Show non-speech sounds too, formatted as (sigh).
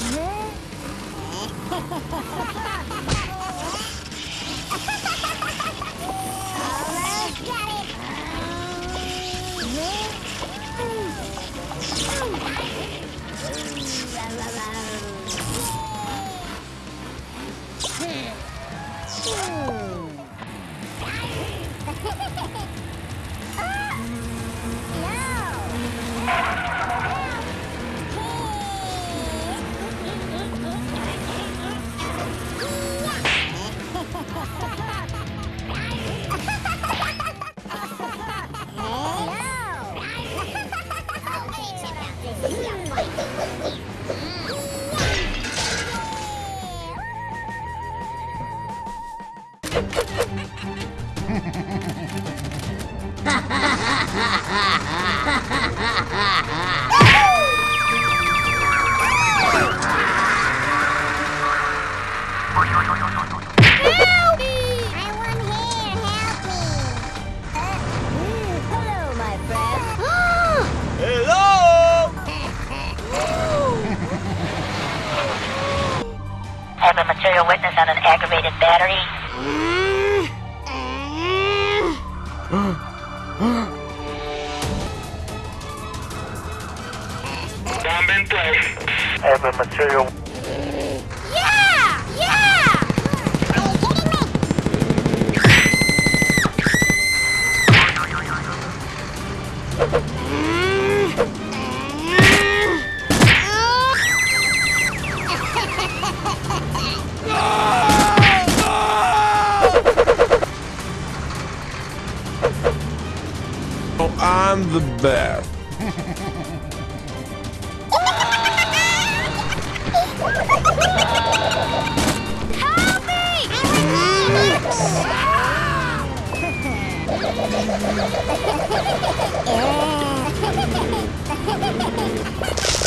Yeah. Have a material witness on an aggravated battery. Bomb in place. Have material Yeah! Yeah! Are you kidding me? Oh, I'm the best. Help me! yeah! (laughs) Yeah!